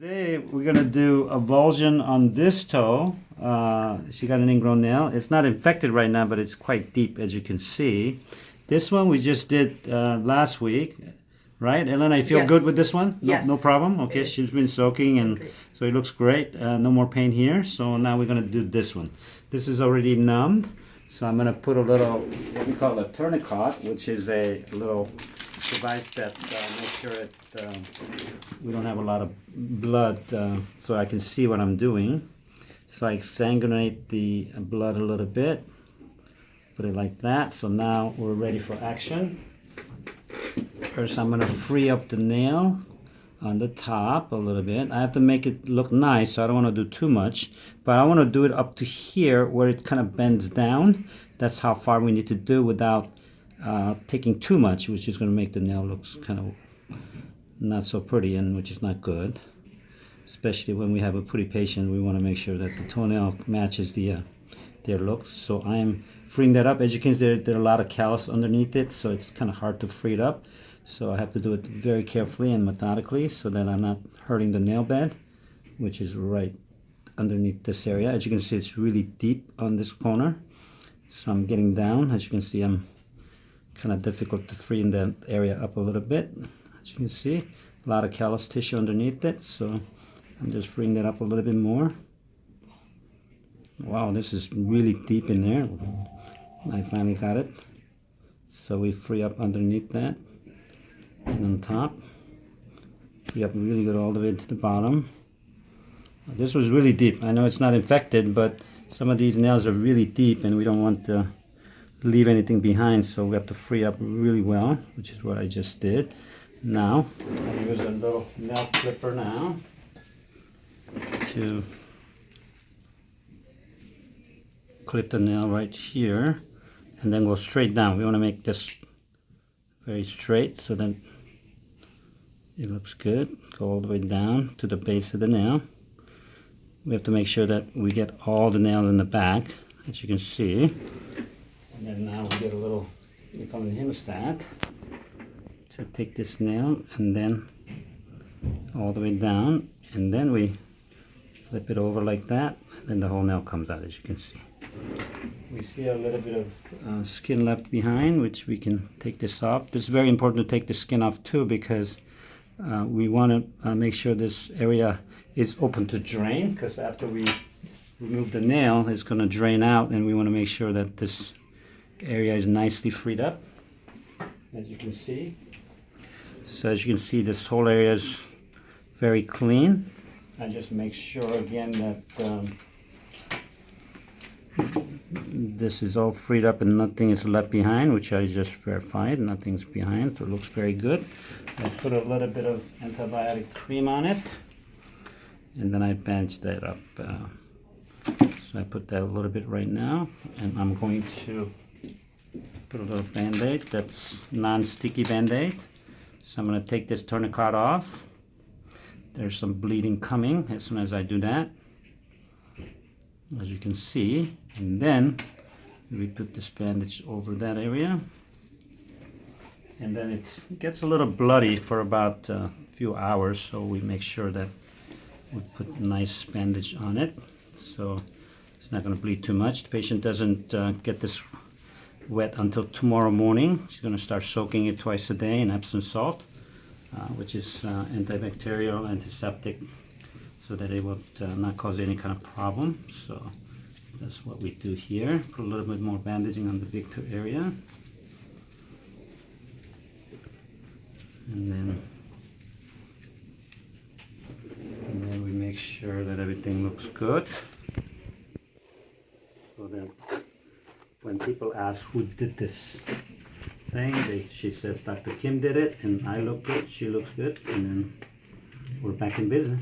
Today we're gonna do avulsion on this toe. Uh, she got an ingrown nail. It's not infected right now, but it's quite deep as you can see. This one we just did uh, last week, right? Elena, you feel Yes. good with this one? No, Yes. No problem? Okay, she's It's been soaking and great. so it looks great. Uh, no more pain here. So now we're gonna do this one. This is already numbed. So I'm gonna put a little, what we call a tourniquet, which is a little device that uh, makes sure it, um, we don't have a lot of blood uh, so I can see what I'm doing. So I exsanguinate the blood a little bit, put it like that. So now we're ready for action. First I'm gonna free up the nail on the top a little bit. I have to make it look nice, so I don't wanna do too much, but I wanna do it up to here where it kind of bends down. That's how far we need to do without uh, taking too much, which is gonna make the nail looks kind of not so pretty and which is not good. Especially when we have a pretty patient we want to make sure that the toenail matches the uh, their look. So I am freeing that up. As you can see there, there are a lot of callus underneath it so it's kind of hard to free it up. So I have to do it very carefully and methodically so that I'm not hurting the nail bed which is right underneath this area. As you can see it's really deep on this corner. So I'm getting down. As you can see I'm kind of difficult to free in that area up a little bit as you can see. A lot of callus tissue underneath it so I'm just freeing that up a little bit more. Wow this is really deep in there. I finally got it. So we free up underneath that and on top. Free up really good all the way to the bottom. This was really deep. I know it's not infected but some of these nails are really deep and we don't want to leave anything behind so we have to free up really well which is what I just did. Now I use a little nail clipper now to clip the nail right here and then go straight down. We want to make this very straight so that it looks good. Go all the way down to the base of the nail. We have to make sure that we get all the nail in the back as you can see and then now we get a little, we call a hemostat. So take this nail and then all the way down and then we flip it over like that and then the whole nail comes out as you can see. We see a little bit of uh, skin left behind which we can take this off. It's very important to take the skin off too because uh, we want to uh, make sure this area is open to drain because after we remove the nail it's going to drain out and we want to make sure that this area is nicely freed up as you can see. So as you can see this whole area is very clean. I just make sure again that um, this is all freed up and nothing is left behind which I just verified. Nothing's behind so it looks very good. I put a little bit of antibiotic cream on it and then I bandage that up uh, so I put that a little bit right now and I'm going to put a little band-aid that's non-sticky band-aid. So I'm going to take this tourniquet off. There's some bleeding coming as soon as I do that as you can see. And then we put this bandage over that area. And then it gets a little bloody for about a few hours so we make sure that we put a nice bandage on it. So it's not going to bleed too much. The patient doesn't uh, get this wet until tomorrow morning. She's going to start soaking it twice a day in Epsom salt, uh, which is uh, antibacterial, antiseptic, so that it will uh, not cause any kind of problem. So that's what we do here. Put a little bit more bandaging on the big toe area. And then, and then we make sure that everything looks good. So that when people ask who did this thing, they, she says Dr. Kim did it, and I look good, she looks good, and then we're back in business.